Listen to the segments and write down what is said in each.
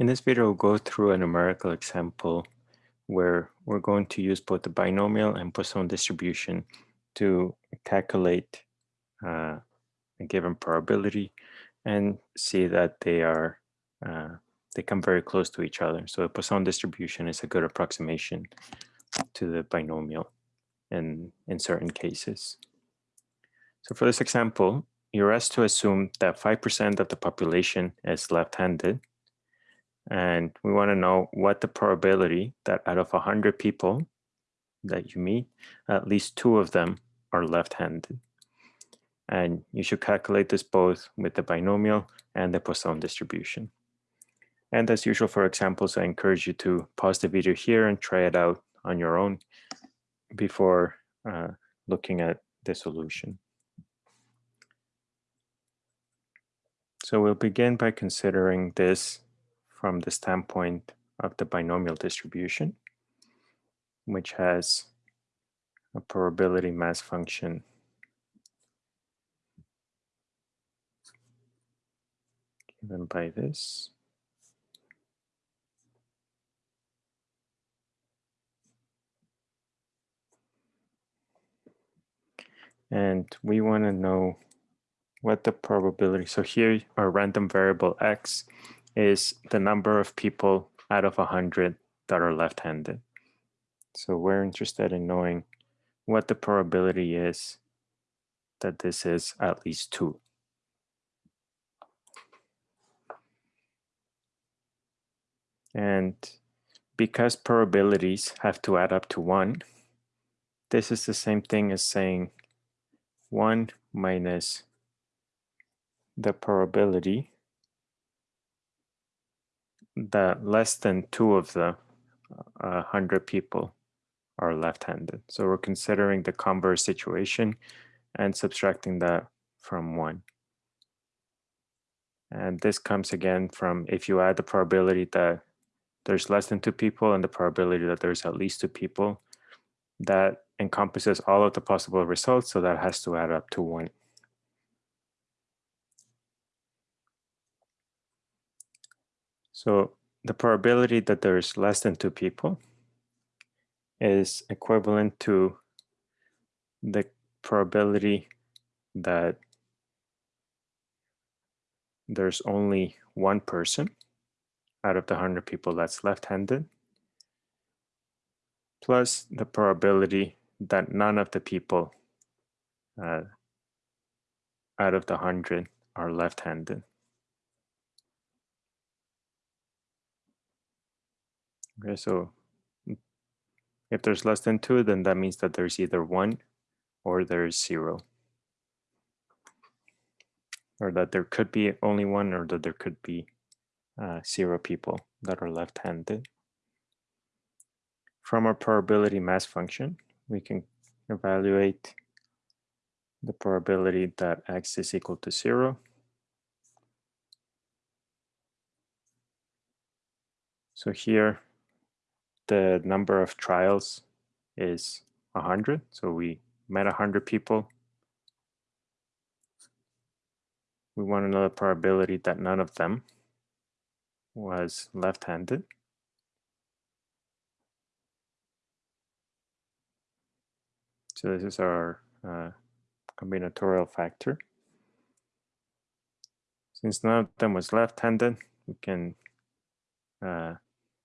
In this video, we'll go through a numerical example where we're going to use both the binomial and Poisson distribution to calculate uh, a given probability and see that they are uh, they come very close to each other. So the Poisson distribution is a good approximation to the binomial in, in certain cases. So for this example, you're asked to assume that 5% of the population is left-handed and we want to know what the probability that out of 100 people that you meet, at least two of them are left-handed. And you should calculate this both with the binomial and the Poisson distribution. And as usual for examples, I encourage you to pause the video here and try it out on your own before uh, looking at the solution. So we'll begin by considering this from the standpoint of the binomial distribution, which has a probability mass function given by this. And we want to know what the probability, so here our random variable x is the number of people out of 100 that are left-handed. So we're interested in knowing what the probability is that this is at least two. And because probabilities have to add up to one, this is the same thing as saying one minus the probability that less than two of the uh, 100 people are left-handed. So we're considering the converse situation and subtracting that from one. And this comes again from if you add the probability that there's less than two people and the probability that there's at least two people, that encompasses all of the possible results, so that has to add up to one. So the probability that there's less than two people is equivalent to the probability that there's only one person out of the 100 people that's left-handed plus the probability that none of the people uh, out of the 100 are left-handed. Okay, so if there's less than two, then that means that there's either one or there's zero. Or that there could be only one or that there could be uh, zero people that are left-handed. From our probability mass function, we can evaluate the probability that x is equal to zero. So here the number of trials is 100. So we met 100 people. We want to know the probability that none of them was left-handed. So this is our uh, combinatorial factor. Since none of them was left-handed, we can uh,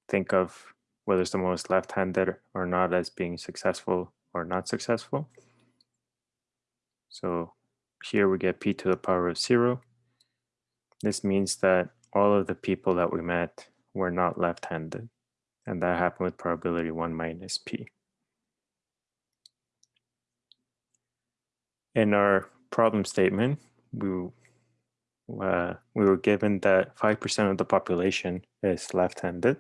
think of whether someone was left-handed or not as being successful or not successful. So here we get p to the power of zero. This means that all of the people that we met were not left-handed. And that happened with probability one minus p. In our problem statement, we, uh, we were given that 5% of the population is left-handed.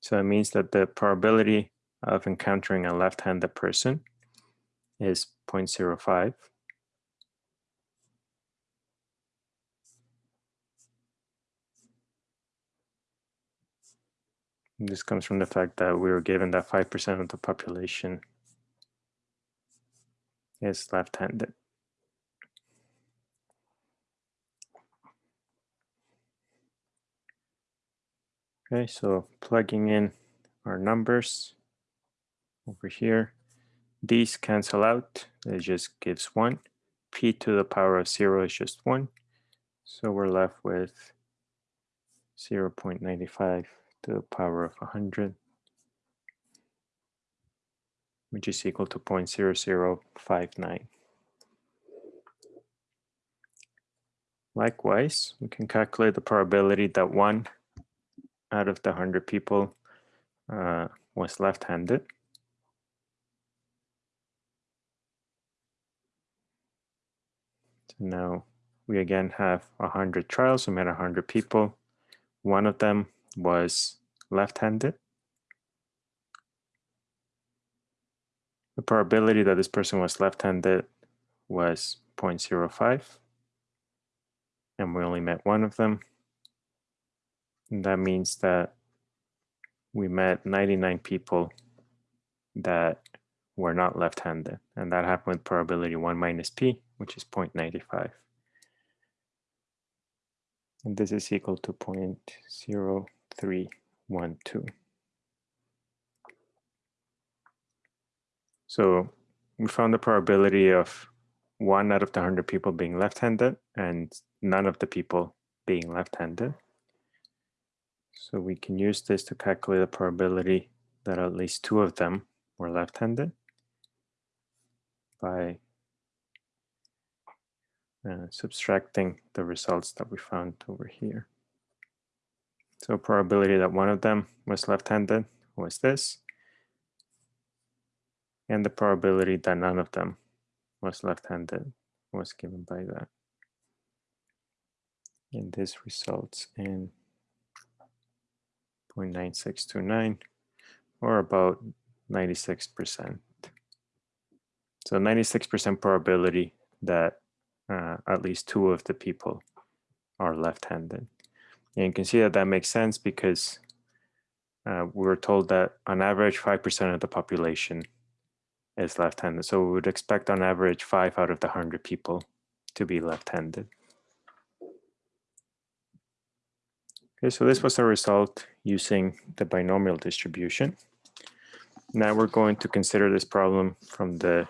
So it means that the probability of encountering a left-handed person is 0.05. this comes from the fact that we were given that 5% of the population is left-handed. Okay, so plugging in our numbers over here, these cancel out. It just gives one. P to the power of zero is just one. So we're left with 0 0.95 to the power of 100, which is equal to 0.0059. Likewise, we can calculate the probability that one out of the 100 people uh, was left-handed. So now we again have 100 trials, we met 100 people. One of them was left-handed. The probability that this person was left-handed was 0.05 and we only met one of them. That means that we met 99 people that were not left-handed. And that happened with probability 1 minus p, which is 0.95. And this is equal to 0.0312. So we found the probability of one out of the 100 people being left-handed and none of the people being left-handed. So we can use this to calculate the probability that at least two of them were left-handed by uh, subtracting the results that we found over here. So probability that one of them was left-handed was this, and the probability that none of them was left-handed was given by that. And this results in 0.9629 or about 96%. So 96% probability that uh, at least two of the people are left-handed. And you can see that that makes sense because uh, we were told that on average 5% of the population is left-handed. So we would expect on average five out of the 100 people to be left-handed. Okay, so this was a result using the binomial distribution. Now we're going to consider this problem from the,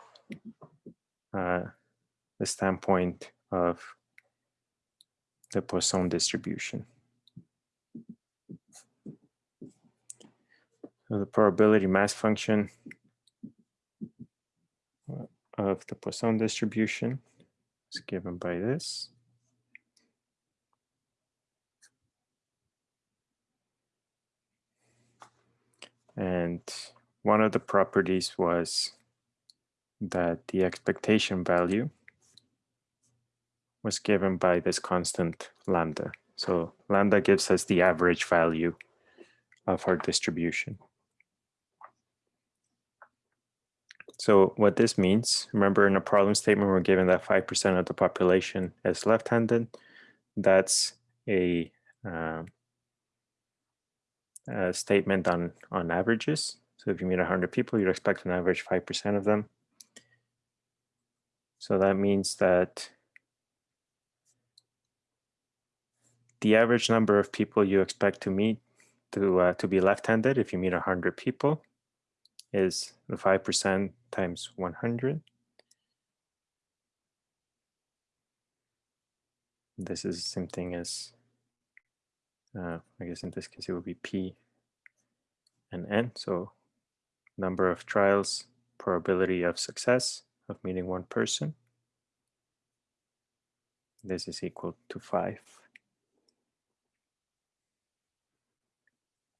uh, the standpoint of the Poisson distribution. So the probability mass function of the Poisson distribution is given by this. And one of the properties was that the expectation value was given by this constant lambda. So lambda gives us the average value of our distribution. So what this means, remember in a problem statement, we're given that 5% of the population is left-handed. That's a, um, uh, statement on, on averages. So if you meet 100 people, you'd expect an average 5% of them. So that means that the average number of people you expect to meet to, uh, to be left-handed if you meet 100 people is the 5% times 100. This is the same thing as, uh, I guess in this case it would be P and N. So number of trials, probability of success of meeting one person. This is equal to five.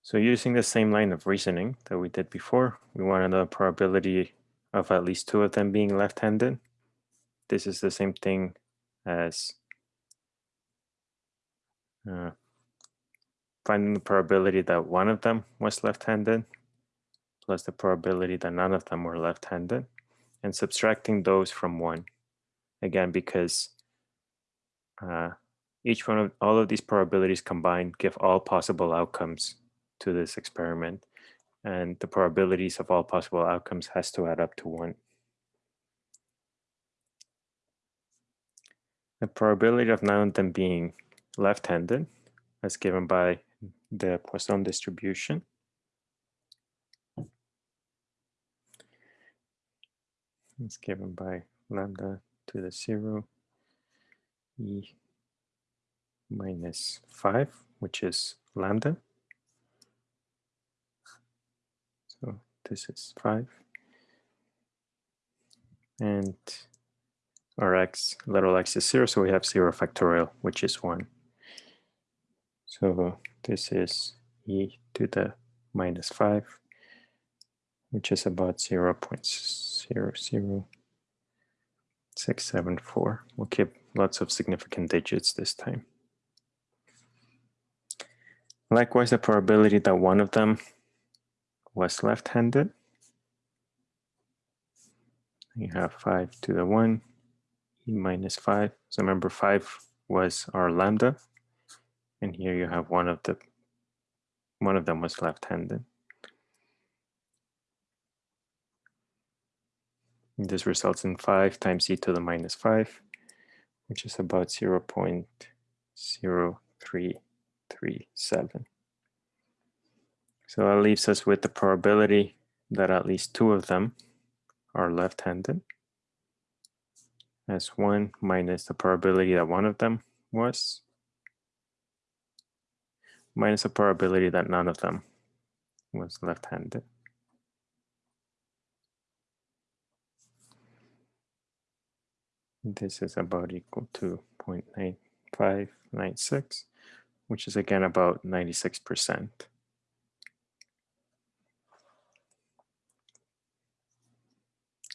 So using the same line of reasoning that we did before, we wanted the probability of at least two of them being left-handed. This is the same thing as uh, finding the probability that one of them was left-handed plus the probability that none of them were left-handed and subtracting those from one. Again, because uh, each one of all of these probabilities combined give all possible outcomes to this experiment and the probabilities of all possible outcomes has to add up to one. The probability of none of them being left-handed as given by the Poisson distribution. It's given by lambda to the zero e minus 5, which is lambda. So this is 5. And our x, little x is 0, so we have 0 factorial, which is 1. So this is e to the minus 5, which is about 0 0.00674. We'll keep lots of significant digits this time. Likewise, the probability that one of them was left-handed. You have 5 to the 1, e minus 5. So remember 5 was our lambda. And here you have one of the one of them was left-handed. This results in 5 times e to the minus 5, which is about 0 0.0337. So that leaves us with the probability that at least two of them are left-handed as 1 minus the probability that one of them was minus the probability that none of them was left-handed. This is about equal to 0.9596, which is again about 96%.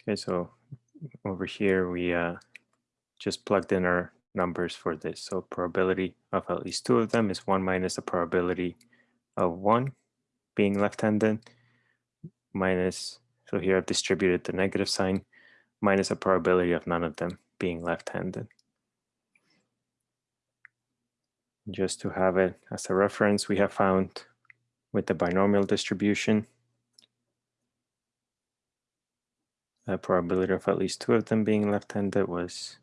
Okay, so over here we uh, just plugged in our numbers for this. So probability of at least two of them is one minus the probability of one being left-handed minus, so here I've distributed the negative sign, minus a probability of none of them being left-handed. Just to have it as a reference, we have found with the binomial distribution, the probability of at least two of them being left-handed was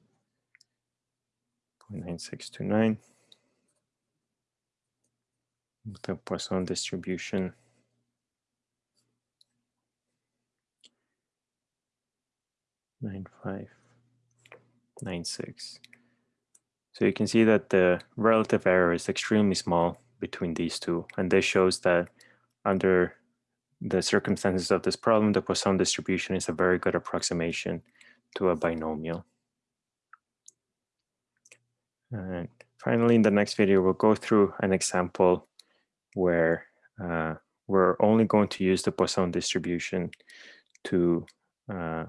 0.9629. The Poisson distribution nine five nine six. So you can see that the relative error is extremely small between these two, and this shows that under the circumstances of this problem, the Poisson distribution is a very good approximation to a binomial. And finally, in the next video, we'll go through an example where uh, we're only going to use the Poisson distribution to uh,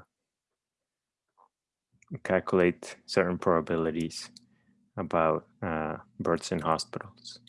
calculate certain probabilities about uh, births in hospitals.